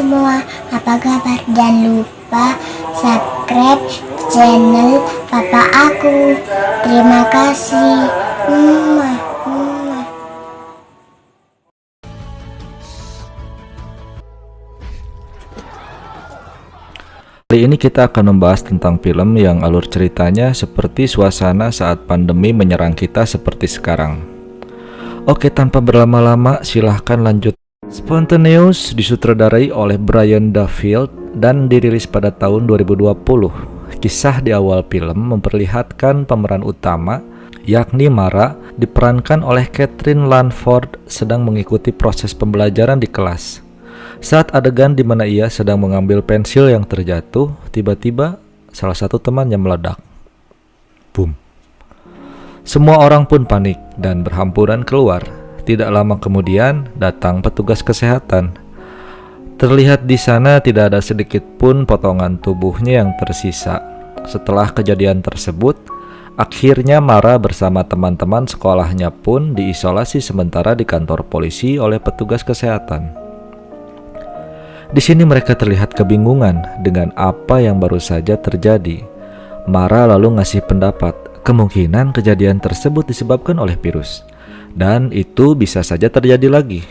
semua, apa kabar? Jangan lupa subscribe channel papa aku. Terima kasih. Mwah. Kali ini kita akan membahas tentang film yang alur ceritanya seperti suasana saat pandemi menyerang kita seperti sekarang. Oke, tanpa berlama-lama, silahkan lanjut. Spontaneous disutradarai oleh Brian Duffield dan dirilis pada tahun 2020. Kisah di awal film memperlihatkan pemeran utama, yakni Mara, diperankan oleh Catherine Lanford sedang mengikuti proses pembelajaran di kelas. Saat adegan di mana ia sedang mengambil pensil yang terjatuh, tiba-tiba salah satu temannya meledak. Boom. Semua orang pun panik dan berhamburan keluar. Tidak lama kemudian datang petugas kesehatan. Terlihat di sana tidak ada sedikit pun potongan tubuhnya yang tersisa. Setelah kejadian tersebut, akhirnya Mara bersama teman-teman sekolahnya pun diisolasi sementara di kantor polisi oleh petugas kesehatan. Di sini mereka terlihat kebingungan dengan apa yang baru saja terjadi. Mara lalu ngasih pendapat, kemungkinan kejadian tersebut disebabkan oleh virus. Dan itu bisa saja terjadi lagi.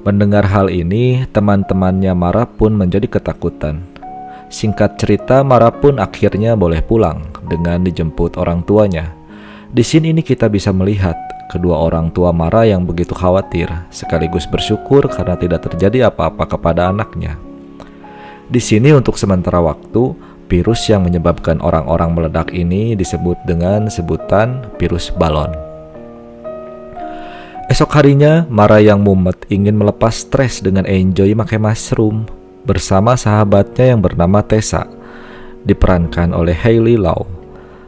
Mendengar hal ini, teman-temannya Mara pun menjadi ketakutan. Singkat cerita, Mara pun akhirnya boleh pulang dengan dijemput orang tuanya. Di sini ini kita bisa melihat kedua orang tua Mara yang begitu khawatir, sekaligus bersyukur karena tidak terjadi apa-apa kepada anaknya. Di sini untuk sementara waktu, virus yang menyebabkan orang-orang meledak ini disebut dengan sebutan virus balon. Esok harinya, Mara yang mumet ingin melepas stres dengan enjoy makai mushroom bersama sahabatnya yang bernama Tessa, diperankan oleh Hailey Lau.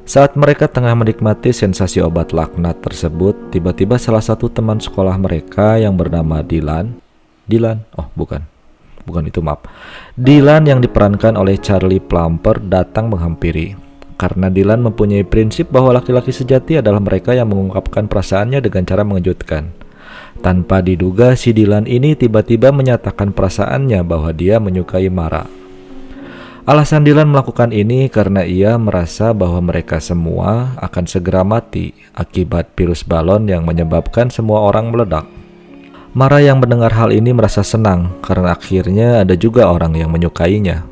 Saat mereka tengah menikmati sensasi obat laknat tersebut, tiba-tiba salah satu teman sekolah mereka yang bernama Dylan, Dylan, oh bukan, bukan itu maaf, Dylan yang diperankan oleh Charlie Plumper datang menghampiri. Karena Dylan mempunyai prinsip bahwa laki-laki sejati adalah mereka yang mengungkapkan perasaannya dengan cara mengejutkan. Tanpa diduga, si Dylan ini tiba-tiba menyatakan perasaannya bahwa dia menyukai Mara. Alasan Dylan melakukan ini karena ia merasa bahwa mereka semua akan segera mati akibat virus balon yang menyebabkan semua orang meledak. Mara yang mendengar hal ini merasa senang karena akhirnya ada juga orang yang menyukainya.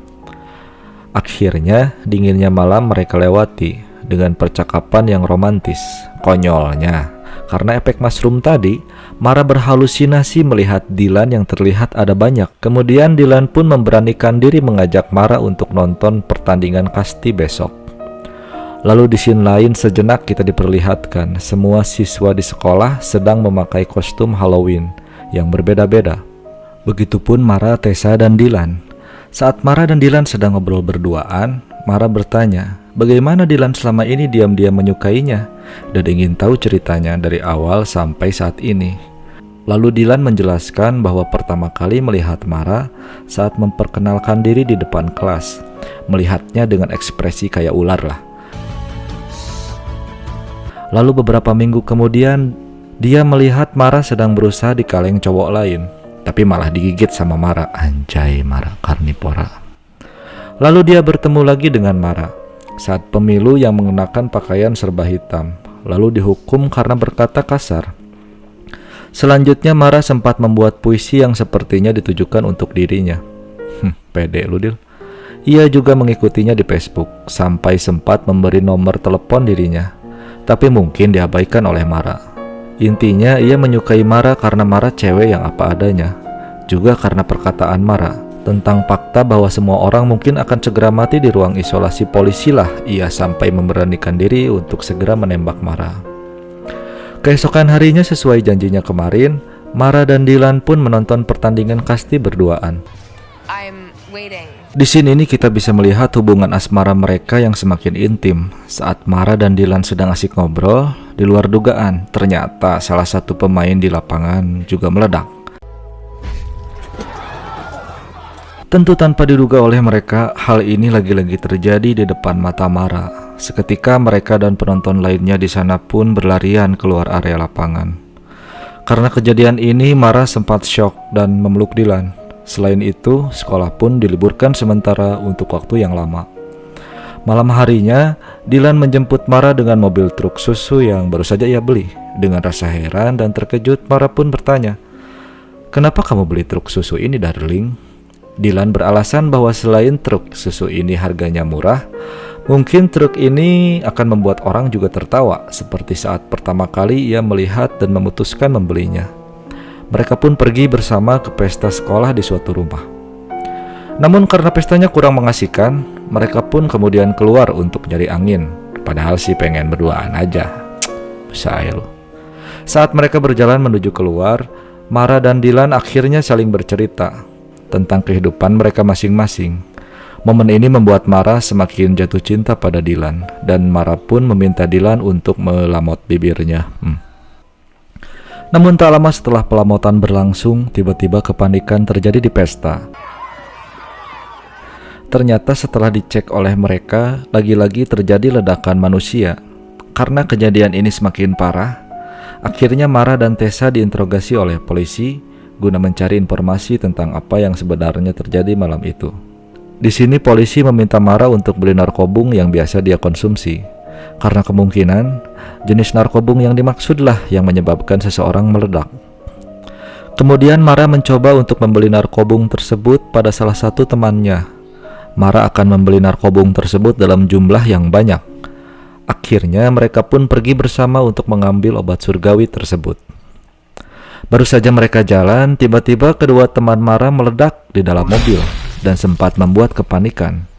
Akhirnya, dinginnya malam mereka lewati dengan percakapan yang romantis. Konyolnya, karena efek mushroom tadi, Mara berhalusinasi melihat Dylan yang terlihat ada banyak. Kemudian Dylan pun memberanikan diri mengajak Mara untuk nonton pertandingan kasti besok. Lalu di scene lain sejenak kita diperlihatkan semua siswa di sekolah sedang memakai kostum Halloween yang berbeda-beda. Begitupun Mara, Tessa, dan Dylan. Saat Mara dan Dylan sedang ngobrol berduaan, Mara bertanya, bagaimana Dylan selama ini diam-diam menyukainya dan ingin tahu ceritanya dari awal sampai saat ini. Lalu Dylan menjelaskan bahwa pertama kali melihat Mara saat memperkenalkan diri di depan kelas, melihatnya dengan ekspresi kayak ular lah. Lalu beberapa minggu kemudian, dia melihat Mara sedang berusaha di kaleng cowok lain, tapi malah digigit sama Mara. Anjay, Mara karnivora. Lalu dia bertemu lagi dengan Mara saat pemilu yang mengenakan pakaian serba hitam, lalu dihukum karena berkata kasar. Selanjutnya Mara sempat membuat puisi yang sepertinya ditujukan untuk dirinya. Hmm, pede lu Dil. Ia juga mengikutinya di Facebook sampai sempat memberi nomor telepon dirinya. Tapi mungkin diabaikan oleh Mara. Intinya ia menyukai Mara karena Mara cewek yang apa adanya. Juga karena perkataan Mara tentang fakta bahwa semua orang mungkin akan segera mati di ruang isolasi polisi lah ia sampai memberanikan diri untuk segera menembak Mara. Keesokan harinya sesuai janjinya kemarin, Mara dan Dylan pun menonton pertandingan kasti berduaan. I'm waiting. Di sini nih kita bisa melihat hubungan asmara mereka yang semakin intim. Saat Mara dan Dylan sedang asik ngobrol, di luar dugaan, ternyata salah satu pemain di lapangan juga meledak. Tentu tanpa diduga oleh mereka, hal ini lagi-lagi terjadi di depan mata Mara. Seketika mereka dan penonton lainnya di sana pun berlarian keluar area lapangan. Karena kejadian ini, Mara sempat shock dan memeluk Dylan. Selain itu, sekolah pun diliburkan sementara untuk waktu yang lama. Malam harinya, Dilan menjemput Mara dengan mobil truk susu yang baru saja ia beli. Dengan rasa heran dan terkejut, Mara pun bertanya, Kenapa kamu beli truk susu ini, darling? Dilan beralasan bahwa selain truk susu ini harganya murah, mungkin truk ini akan membuat orang juga tertawa, seperti saat pertama kali ia melihat dan memutuskan membelinya. Mereka pun pergi bersama ke pesta sekolah di suatu rumah. Namun karena pestanya kurang mengasihkan, mereka pun kemudian keluar untuk nyari angin. Padahal sih pengen berduaan aja. Saya Saat mereka berjalan menuju keluar, Mara dan Dilan akhirnya saling bercerita tentang kehidupan mereka masing-masing. Momen ini membuat Mara semakin jatuh cinta pada Dilan, dan Mara pun meminta Dilan untuk melamot bibirnya. Hmm. Namun tak lama setelah pelamotan berlangsung, tiba-tiba kepanikan terjadi di pesta. Ternyata setelah dicek oleh mereka, lagi-lagi terjadi ledakan manusia. Karena kejadian ini semakin parah, akhirnya Mara dan Tessa diinterogasi oleh polisi guna mencari informasi tentang apa yang sebenarnya terjadi malam itu. Di sini polisi meminta Mara untuk beli narkobung yang biasa dia konsumsi. Karena kemungkinan jenis narkobung yang dimaksudlah yang menyebabkan seseorang meledak. Kemudian Mara mencoba untuk membeli narkobung tersebut pada salah satu temannya Mara akan membeli narkobung tersebut dalam jumlah yang banyak. Akhirnya mereka pun pergi bersama untuk mengambil obat surgawi tersebut. Baru saja mereka jalan, tiba-tiba kedua teman Mara meledak di dalam mobil dan sempat membuat kepanikan.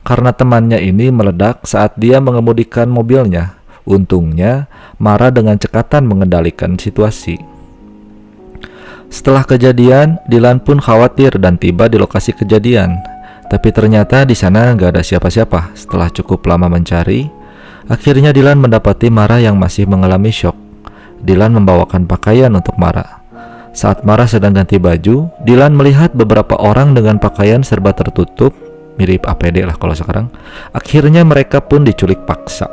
Karena temannya ini meledak saat dia mengemudikan mobilnya. Untungnya, Mara dengan cekatan mengendalikan situasi. Setelah kejadian, Dilan pun khawatir dan tiba di lokasi kejadian. Tapi ternyata di sana nggak ada siapa-siapa. Setelah cukup lama mencari, akhirnya Dilan mendapati Mara yang masih mengalami shock. Dilan membawakan pakaian untuk Mara. Saat Mara sedang ganti baju, Dilan melihat beberapa orang dengan pakaian serba tertutup, mirip APD lah kalau sekarang. Akhirnya mereka pun diculik paksa.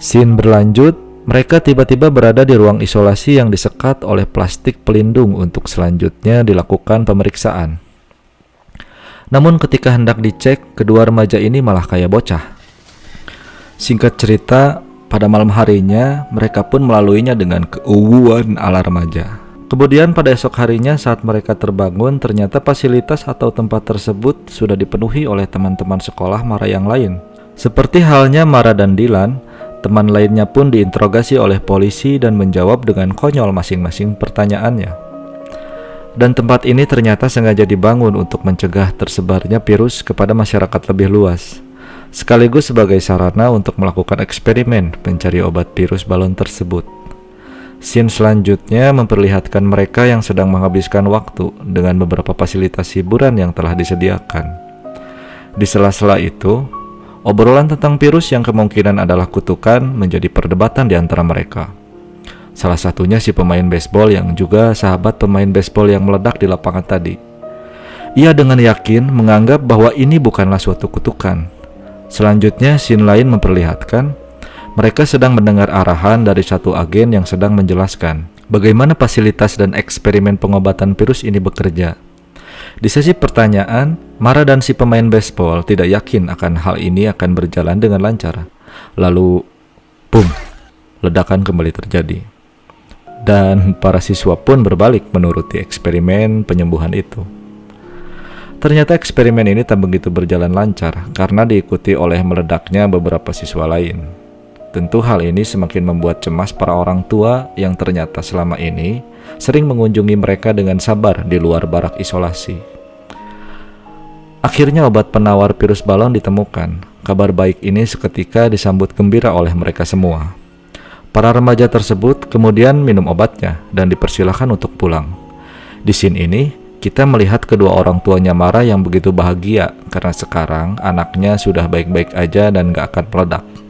Scene berlanjut, mereka tiba-tiba berada di ruang isolasi yang disekat oleh plastik pelindung untuk selanjutnya dilakukan pemeriksaan. Namun ketika hendak dicek, kedua remaja ini malah kayak bocah. Singkat cerita, pada malam harinya mereka pun melaluinya dengan keuuan ala remaja. Kemudian pada esok harinya saat mereka terbangun, ternyata fasilitas atau tempat tersebut sudah dipenuhi oleh teman-teman sekolah Mara yang lain. Seperti halnya Mara dan Dilan, teman lainnya pun diinterogasi oleh polisi dan menjawab dengan konyol masing-masing pertanyaannya. Dan tempat ini ternyata sengaja dibangun untuk mencegah tersebarnya virus kepada masyarakat lebih luas, sekaligus sebagai sarana untuk melakukan eksperimen mencari obat virus balon tersebut. Scene selanjutnya memperlihatkan mereka yang sedang menghabiskan waktu dengan beberapa fasilitas hiburan yang telah disediakan. Di sela-sela itu, obrolan tentang virus yang kemungkinan adalah kutukan menjadi perdebatan di antara mereka. Salah satunya si pemain baseball yang juga sahabat pemain baseball yang meledak di lapangan tadi. Ia dengan yakin menganggap bahwa ini bukanlah suatu kutukan. Selanjutnya, scene lain memperlihatkan mereka sedang mendengar arahan dari satu agen yang sedang menjelaskan bagaimana fasilitas dan eksperimen pengobatan virus ini bekerja. Di sesi pertanyaan, Mara dan si pemain baseball tidak yakin akan hal ini akan berjalan dengan lancar. Lalu, boom, ledakan kembali terjadi dan para siswa pun berbalik menuruti eksperimen penyembuhan itu. Ternyata eksperimen ini tak begitu berjalan lancar karena diikuti oleh meledaknya beberapa siswa lain. Tentu hal ini semakin membuat cemas para orang tua yang ternyata selama ini sering mengunjungi mereka dengan sabar di luar barak isolasi. Akhirnya obat penawar virus balon ditemukan. Kabar baik ini seketika disambut gembira oleh mereka semua. Para remaja tersebut kemudian minum obatnya dan dipersilahkan untuk pulang. Di scene ini, kita melihat kedua orang tuanya Mara yang begitu bahagia karena sekarang anaknya sudah baik-baik aja dan gak akan meledak.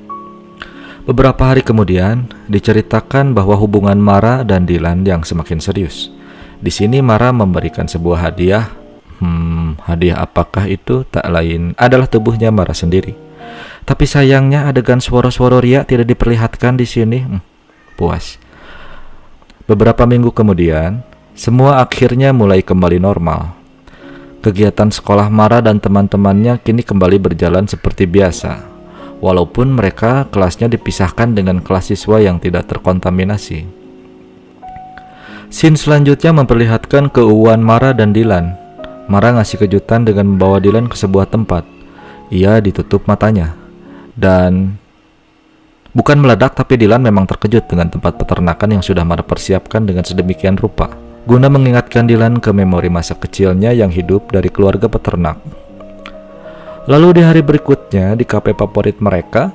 Beberapa hari kemudian, diceritakan bahwa hubungan Mara dan Dilan yang semakin serius. Di sini Mara memberikan sebuah hadiah. Hmm, hadiah apakah itu? Tak lain adalah tubuhnya Mara sendiri. Tapi sayangnya adegan suara-suara ria tidak diperlihatkan di sini. Hmm, puas. Beberapa minggu kemudian, Semua akhirnya mulai kembali normal. Kegiatan sekolah Mara dan teman-temannya kini kembali berjalan seperti biasa, walaupun mereka kelasnya dipisahkan dengan kelas siswa yang tidak terkontaminasi. Scene selanjutnya memperlihatkan keuuan Mara dan Dylan. Mara ngasih kejutan dengan membawa Dylan ke sebuah tempat. Ia ditutup matanya. Dan bukan meledak tapi Dylan memang terkejut dengan tempat peternakan yang sudah Mara persiapkan dengan sedemikian rupa guna mengingatkan Dylan ke memori masa kecilnya yang hidup dari keluarga peternak. Lalu di hari berikutnya di kafe favorit mereka,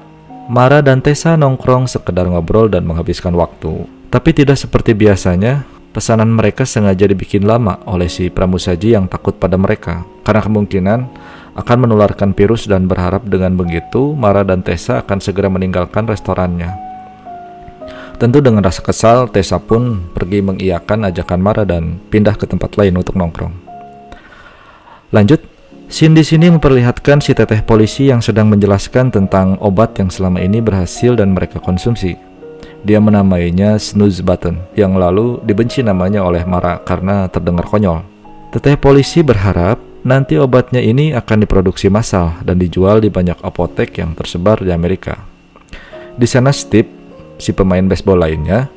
Mara dan Tessa nongkrong sekedar ngobrol dan menghabiskan waktu. Tapi tidak seperti biasanya, pesanan mereka sengaja dibikin lama oleh si pramusaji yang takut pada mereka, karena kemungkinan akan menularkan virus dan berharap dengan begitu Mara dan Tessa akan segera meninggalkan restorannya. Tentu dengan rasa kesal, Tessa pun pergi mengiyakan ajakan Mara dan pindah ke tempat lain untuk nongkrong. Lanjut, scene di sini memperlihatkan si teteh polisi yang sedang menjelaskan tentang obat yang selama ini berhasil dan mereka konsumsi. Dia menamainya snooze button, yang lalu dibenci namanya oleh Mara karena terdengar konyol. Teteh polisi berharap nanti obatnya ini akan diproduksi massal dan dijual di banyak apotek yang tersebar di Amerika. Di sana Steve si pemain baseball lainnya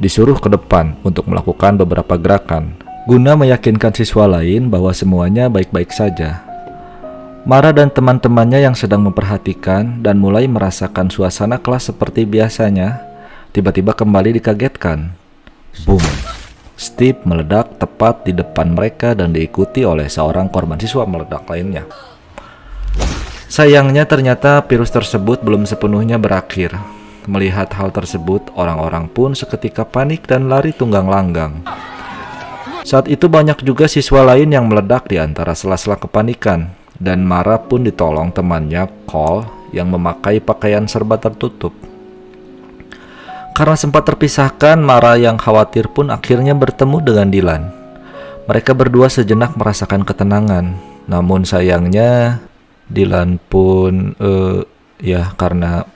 disuruh ke depan untuk melakukan beberapa gerakan guna meyakinkan siswa lain bahwa semuanya baik-baik saja. Mara dan teman-temannya yang sedang memperhatikan dan mulai merasakan suasana kelas seperti biasanya, tiba-tiba kembali dikagetkan. Boom! Steve meledak tepat di depan mereka dan diikuti oleh seorang korban siswa meledak lainnya. Sayangnya ternyata virus tersebut belum sepenuhnya berakhir. Melihat hal tersebut, orang-orang pun seketika panik dan lari tunggang langgang. Saat itu banyak juga siswa lain yang meledak di antara sela-sela kepanikan, dan Mara pun ditolong temannya, Cole, yang memakai pakaian serba tertutup. Karena sempat terpisahkan, Mara yang khawatir pun akhirnya bertemu dengan Dylan. Mereka berdua sejenak merasakan ketenangan, namun sayangnya Dylan pun, uh, ya karena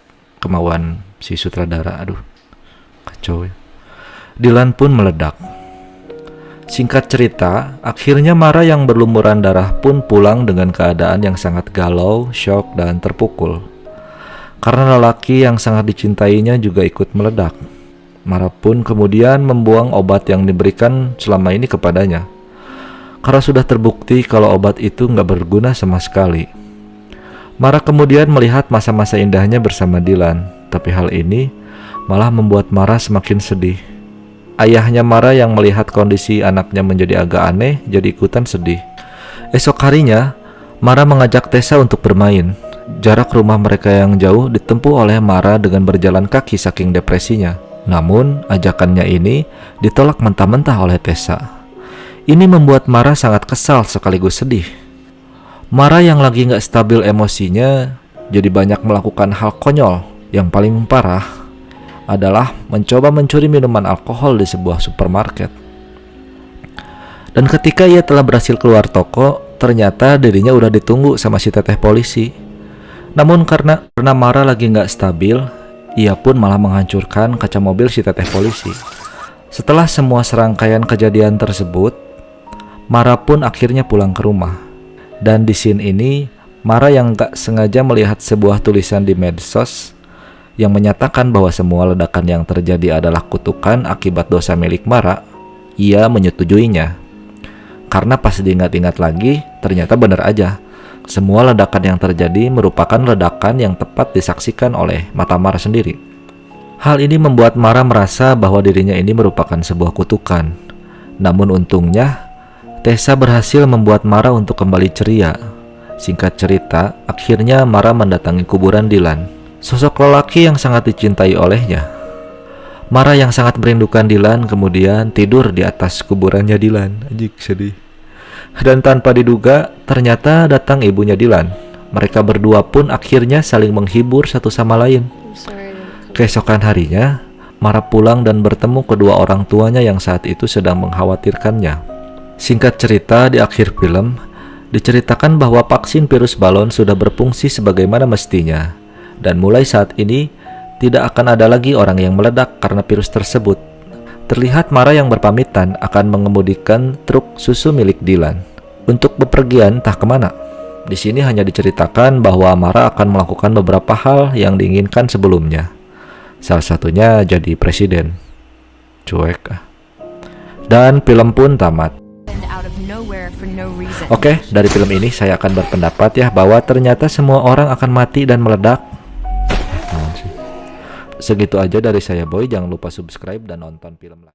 kemauan si sutradara aduh kacau ya Dylan pun meledak Singkat cerita, akhirnya Mara yang berlumuran darah pun pulang dengan keadaan yang sangat galau, shock, dan terpukul. Karena lelaki yang sangat dicintainya juga ikut meledak. Mara pun kemudian membuang obat yang diberikan selama ini kepadanya. Karena sudah terbukti kalau obat itu nggak berguna sama sekali. Mara kemudian melihat masa-masa indahnya bersama Dylan tapi hal ini malah membuat Mara semakin sedih. Ayahnya Mara yang melihat kondisi anaknya menjadi agak aneh jadi ikutan sedih. Esok harinya, Mara mengajak Tessa untuk bermain. Jarak rumah mereka yang jauh ditempuh oleh Mara dengan berjalan kaki saking depresinya. Namun, ajakannya ini ditolak mentah-mentah oleh Tessa. Ini membuat Mara sangat kesal sekaligus sedih. Mara yang lagi nggak stabil emosinya jadi banyak melakukan hal konyol yang paling parah adalah mencoba mencuri minuman alkohol di sebuah supermarket. Dan ketika ia telah berhasil keluar toko, ternyata dirinya udah ditunggu sama si teteh polisi. Namun karena karena Mara lagi nggak stabil, ia pun malah menghancurkan kaca mobil si teteh polisi. Setelah semua serangkaian kejadian tersebut, Mara pun akhirnya pulang ke rumah. Dan di scene ini, Mara yang gak sengaja melihat sebuah tulisan di medsos yang menyatakan bahwa semua ledakan yang terjadi adalah kutukan akibat dosa milik Mara, ia menyetujuinya. Karena pas diingat-ingat lagi, ternyata benar aja. Semua ledakan yang terjadi merupakan ledakan yang tepat disaksikan oleh mata Mara sendiri. Hal ini membuat Mara merasa bahwa dirinya ini merupakan sebuah kutukan. Namun untungnya, Tessa berhasil membuat Mara untuk kembali ceria. Singkat cerita, akhirnya Mara mendatangi kuburan Dylan Sosok lelaki yang sangat dicintai olehnya. Mara yang sangat merindukan Dilan kemudian tidur di atas kuburannya Dilan. Ajik sedih. Dan tanpa diduga, ternyata datang ibunya Dilan. Mereka berdua pun akhirnya saling menghibur satu sama lain. Keesokan harinya, Mara pulang dan bertemu kedua orang tuanya yang saat itu sedang mengkhawatirkannya. Singkat cerita, di akhir film, diceritakan bahwa vaksin virus balon sudah berfungsi sebagaimana mestinya dan mulai saat ini tidak akan ada lagi orang yang meledak karena virus tersebut. Terlihat Mara yang berpamitan akan mengemudikan truk susu milik Dylan untuk bepergian entah ke mana. Di sini hanya diceritakan bahwa Mara akan melakukan beberapa hal yang diinginkan sebelumnya. Salah satunya jadi presiden. Cuek. ah. Dan film pun tamat. Oke, dari film ini saya akan berpendapat ya bahwa ternyata semua orang akan mati dan meledak. Segitu aja dari saya Boy, jangan lupa subscribe dan nonton film lagi.